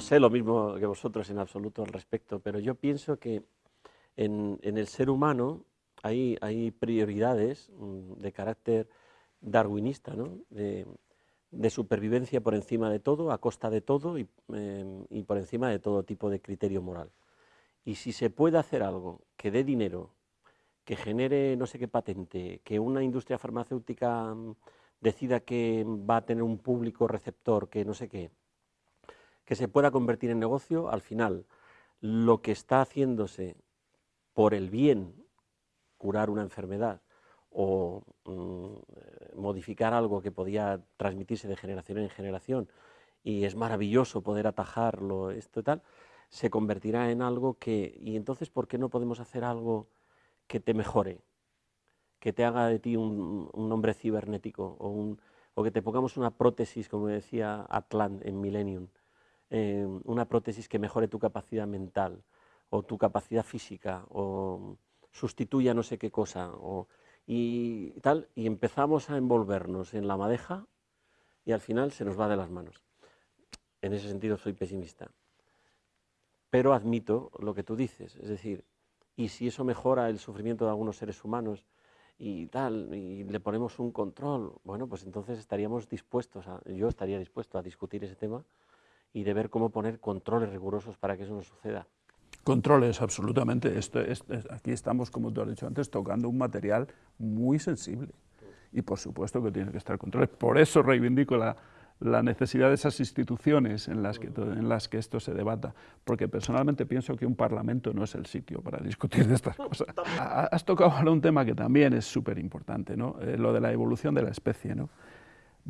no sé lo mismo que vosotros en absoluto al respecto, pero yo pienso que en, el ser humano hay, prioridades mm, de carácter darwinista, de, supervivencia por encima de todo, a costa de todo y, em, y, por encima de todo tipo de criterio moral. Y si se puede hacer algo que dé dinero, que genere no sé qué patente, que una industria farmacéutica mm, decida que va a tener un público receptor, que no sé qué, que se pueda convertir en negocio, al final lo que está haciéndose por el bien, curar una enfermedad o mm, modificar algo que podía transmitirse de generación en generación y es maravilloso poder atajarlo, esto y tal, se convertirá en algo que, y entonces, ¿por qué no podemos hacer algo que te mejore? Que te haga de ti un, hombre cibernético o, o que te pongamos una prótesis, como decía Atlan en Millennium, eh, una prótesis que mejore tu capacidad mental o tu capacidad física o sustituya no sé qué cosa o, y tal, y empezamos a envolvernos en la madeja y al final se nos va de las manos. En ese sentido soy pesimista. Pero admito lo que tú dices, es decir, y si eso mejora el sufrimiento de algunos seres humanos y tal, y le ponemos un control, bueno, pues entonces estaríamos dispuestos, yo estaría dispuesto a discutir ese tema y de ver cómo poner controles rigurosos para que eso no suceda. Controles, absolutamente. Esto, aquí estamos, como tú has dicho antes, tocando un material muy sensible. Y por supuesto que tiene que estar controles. Por eso reivindico la, la necesidad de esas instituciones en las, que, en las que esto se debata, porque personalmente pienso que un parlamento no es el sitio para discutir de estas cosas. Has tocado ahora un tema que también es súper importante, ¿no? Eh, lo de la evolución de la especie. ¿no?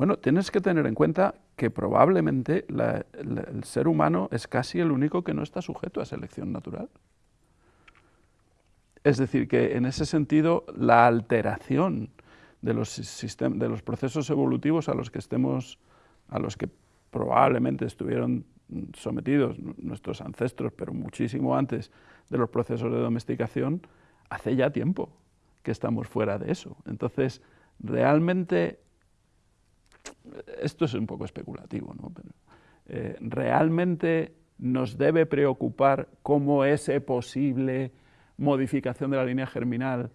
Bueno, tienes que tener en cuenta que probablemente el ser humano es casi el único que no está sujeto a selección natural. Es decir, que en ese sentido la alteración de los, de los procesos evolutivos a los que estemos, a los que probablemente estuvieron sometidos nuestros ancestros, pero muchísimo antes de los procesos de domesticación, hace ya tiempo que estamos fuera de eso. Entonces, realmente esto es un poco especulativo, ¿no? Pero, eh, ¿realmente nos debe preocupar cómo esa posible modificación de la línea germinal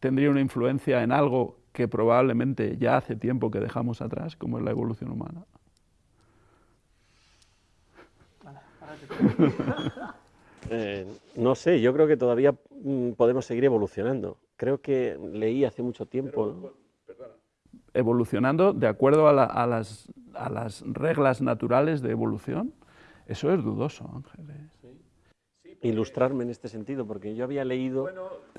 tendría una influencia en algo que probablemente ya hace tiempo que dejamos atrás, como es la evolución humana? Eh, no sé, yo creo que todavía mm, podemos seguir evolucionando. Creo que leí hace mucho tiempo evolucionando de acuerdo a, las, a, las, reglas naturales de evolución, eso es dudoso, Ángeles. Ilustrarme en este sentido, porque yo había leído...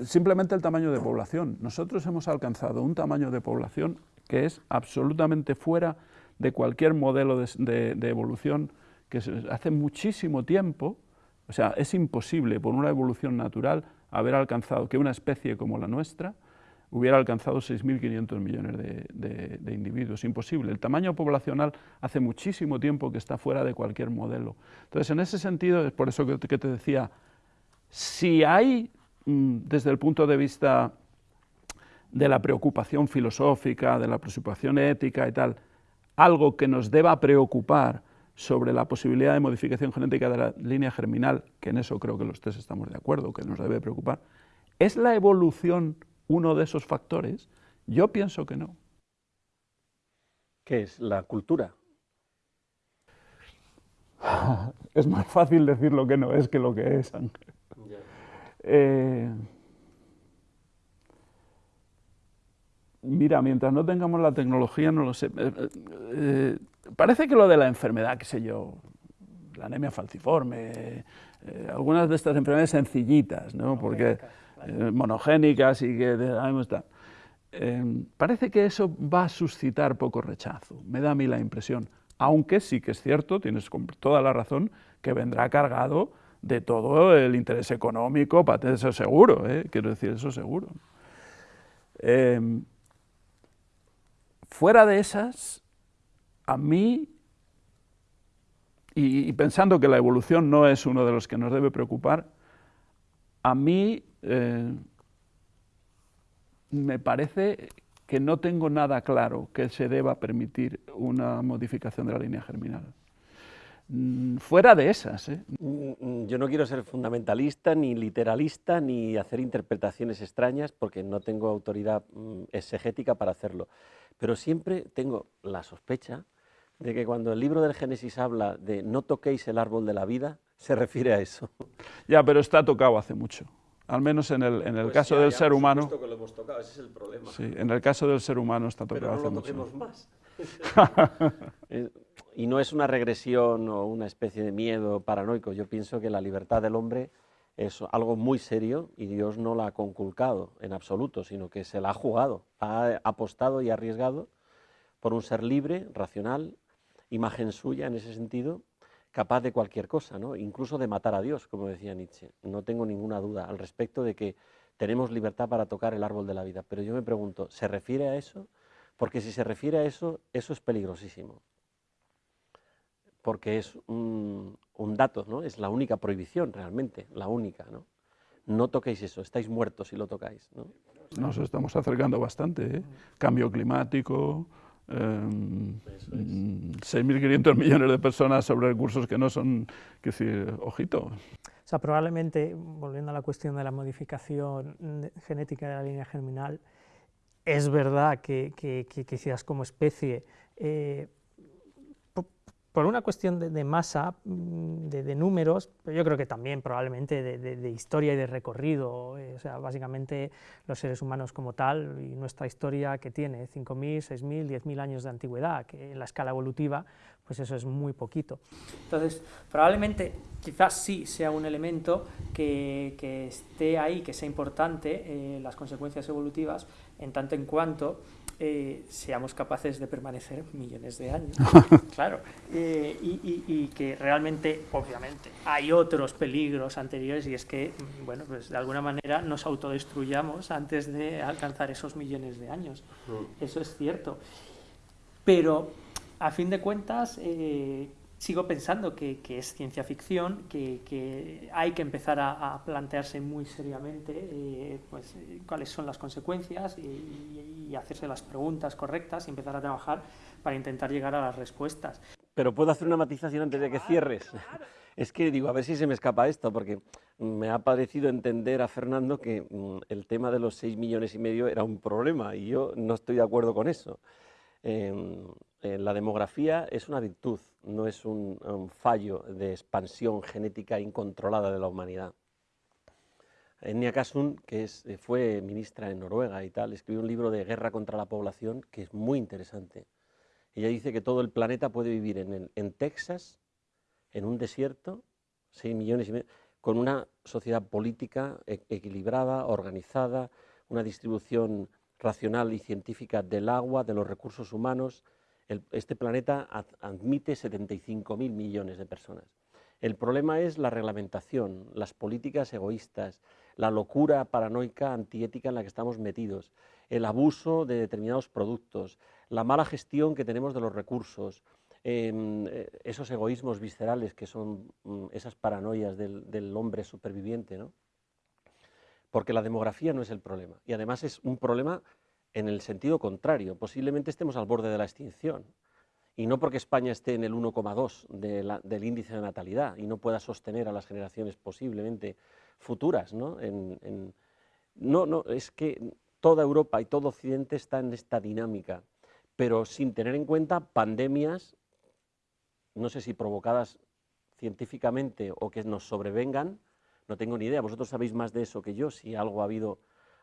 simplemente el tamaño de población. Nosotros hemos alcanzado un tamaño de población que es absolutamente fuera de cualquier modelo de, de evolución que hace muchísimo tiempo, o sea, es imposible por una evolución natural haber alcanzado que una especie como la nuestra hubiera alcanzado 6.500 millones de, individuos. Imposible. El tamaño poblacional hace muchísimo tiempo que está fuera de cualquier modelo. Entonces, en ese sentido, es por eso que, te decía, si hay, mm, desde el punto de vista de la preocupación filosófica, de la preocupación ética y tal, algo que nos deba preocupar sobre la posibilidad de modificación genética de la línea germinal, que en eso creo que los tres estamos de acuerdo, que nos debe preocupar, es la evolución uno de esos factores? Yo pienso que no. ¿Qué es? ¿La cultura? es más fácil decir lo que no es que lo que es, Ángel. Eh, mira, mientras no tengamos la tecnología, no lo sé. Eh, eh, parece que lo de la enfermedad, qué sé yo, la anemia falciforme, algunas de estas enfermedades sencillitas, ¿no? Porque eh, monogénicas y que está. Eh, parece que eso va a suscitar poco rechazo, me da a mí la impresión, aunque sí que es cierto, tienes toda la razón, que vendrá cargado de todo el interés económico, eso seguro, ¿eh? quiero decir, eso seguro. fuera de esas, a mí, y, pensando que la evolución no es uno de los que nos debe preocupar, a mí eh, me parece que no tengo nada claro que se deba permitir una modificación de la línea germinal. mm, fuera de esas. ¿eh? Mm, mm, yo no quiero ser fundamentalista, ni literalista, ni hacer interpretaciones extrañas, porque no tengo autoridad exegética para hacerlo. Pero siempre tengo la sospecha de que cuando el libro del Génesis habla de no toquéis el árbol de la vida, se refiere a eso. Ya, pero está tocado hace mucho. Al menos en el, en el pues caso del ser humano. Que lo hemos tocado, ese es el problema. Sí, en el caso del ser humano está tocado pero no lo más. y no es una regresión o una especie de miedo paranoico. Yo pienso que la libertad del hombre es algo muy serio y Dios no la ha conculcado en absoluto, sino que se la ha jugado, ha apostado y arriesgado por un ser libre, racional, imagen suya en ese sentido, capaz de cualquier cosa, ¿no? incluso de matar a Dios, como decía Nietzsche. No tengo ninguna duda al respecto de que tenemos libertad para tocar el árbol de la vida. Pero yo me pregunto, ¿se refiere a eso? Porque si se refiere a eso, eso es peligrosísimo. Porque es un, dato, ¿no? Es la única prohibición realmente, la única, ¿no? No toquéis eso, estáis muertos si lo tocáis, ¿no? Nos estamos acercando bastante, ¿eh? Cambio climático, 6.500 em, millones de personas sobre recursos que no son, que decir, ojito. O sea, probablemente, volviendo a la cuestión de la modificación genética de la línea germinal, es verdad que, que, quizás como especie eh, por una cuestión de, masa, mm, de, números, pero yo creo que también probablemente de, historia y de recorrido, eh, o sea, básicamente los seres humanos como tal y nuestra historia que tiene 5.000, 6.000, 10.000 años de antigüedad, que en la escala evolutiva, pues eso es muy poquito. Entonces, probablemente, quizás sí sea un elemento que, esté ahí, que sea importante, eh, las consecuencias evolutivas, en tanto en cuanto eh, seamos capaces de permanecer millones de años. claro. Eh, y, que realmente, obviamente, hay otros peligros anteriores y es que, bueno, pues de alguna manera nos autodestruyamos antes de alcanzar esos millones de años. Mm. Eso es cierto. Pero, a fin de cuentas, eh, sigo pensando que, es ciencia ficción, que, hay que empezar a, plantearse muy seriamente eh, pues, eh, cuáles son las consecuencias y, hacerse las preguntas correctas y empezar a trabajar para intentar llegar a las respuestas. Pero puedo hacer una matización antes de que cierres. Es que digo, a ver si se me escapa esto, porque me ha parecido entender a Fernando que mm, el tema de los 6 millones y medio era un problema y yo no estoy de acuerdo con eso. Em, eh, la demografía es una virtud, no es un, fallo de expansión genética incontrolada de la humanidad. Enya Kasun, que eh, fue ministra en Noruega y tal, escribió un libro de guerra contra la población que es muy interesante. Ella dice que todo el planeta puede vivir en, Texas, en un desierto, 6 millones con una sociedad política e, equilibrada, organizada, una distribución racional y científica del agua, de los recursos humanos. Este planeta admite 75.000 millones de personas. El problema es la reglamentación, las políticas egoístas, la locura paranoica antiética en la que estamos metidos, el abuso de determinados productos, la mala gestión que tenemos de los recursos, em, eh, esos egoísmos viscerales que son mm, esas paranoias del, del hombre superviviente. ¿no? porque la demografía no es el problema. Y además es un problema en el sentido contrario. Posiblemente estemos al borde de la extinción. Y no porque España esté en el 1,2 del índice de natalidad y no pueda sostener a las generaciones posiblemente futuras. ¿no? no, no, es que toda Europa y todo Occidente está en esta dinámica, pero sin tener en cuenta pandemias, no sé si provocadas científicamente o que nos sobrevengan, no tengo ni idea, vosotros sabéis más de eso que yo, si algo ha habido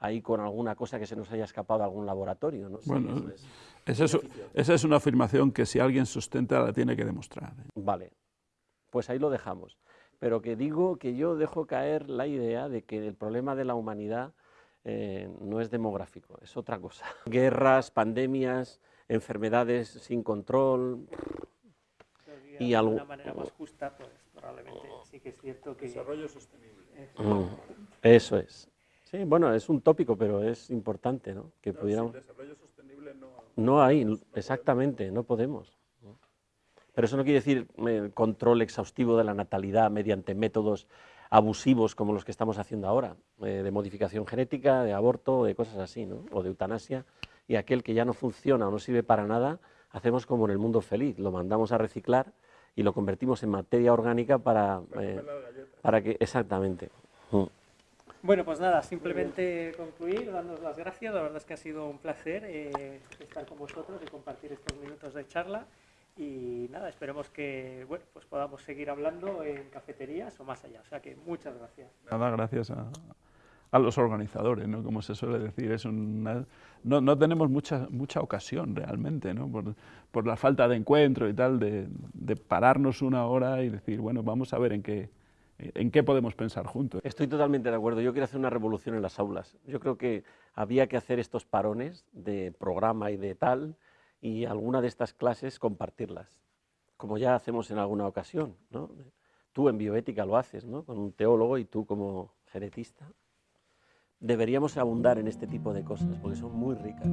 ahí con alguna cosa que se nos haya escapado de algún laboratorio. ¿no? bueno, esa, es, una afirmación que si alguien sustenta la tiene que demostrar. ¿eh? Vale, pues ahí lo dejamos. Pero que digo que yo dejo caer la idea de que el problema de la humanidad eh, no es demográfico, es otra cosa. Guerras, pandemias, enfermedades sin control... Y de alguna manera más justa, pues probablemente sí que es cierto que... Desarrollo sostenible. Mm, eso es. Sí, bueno, es un tópico, pero es importante, ¿no? Que pudiéramos... desarrollo sostenible no... No hay, exactamente, no podemos. Pero eso no quiere decir eh, control exhaustivo de la natalidad mediante métodos abusivos como los que estamos haciendo ahora, eh, de modificación genética, de aborto, de cosas así, ¿no? O de eutanasia, y aquel que ya no funciona o no sirve para nada, hacemos como en el mundo feliz, lo mandamos a reciclar y lo convertimos en materia orgánica para, eh, para que, exactamente. Mm. Bueno, pues nada, simplemente concluir, dándonos las gracias. La verdad es que ha sido un placer eh, estar con vosotros y compartir estos minutos de charla. Y nada, esperemos que bueno, pues podamos seguir hablando en cafeterías o más allá. O sea que muchas gracias. Nada, gracias a, a los organizadores, ¿no? como se suele decir. Es una, no, no, tenemos mucha, mucha ocasión realmente, ¿no? por, por, la falta de encuentro y tal, de, de, pararnos una hora y decir, bueno, vamos a ver en qué, en qué podemos pensar juntos. Estoy totalmente de acuerdo. Yo quiero hacer una revolución en las aulas. Yo creo que había que hacer estos parones de programa y de tal, y alguna de estas clases compartirlas, como ya hacemos en alguna ocasión. ¿no? Tú en bioética lo haces, ¿no? con un teólogo y tú como genetista deberíamos abundar en este tipo de cosas porque son muy ricas.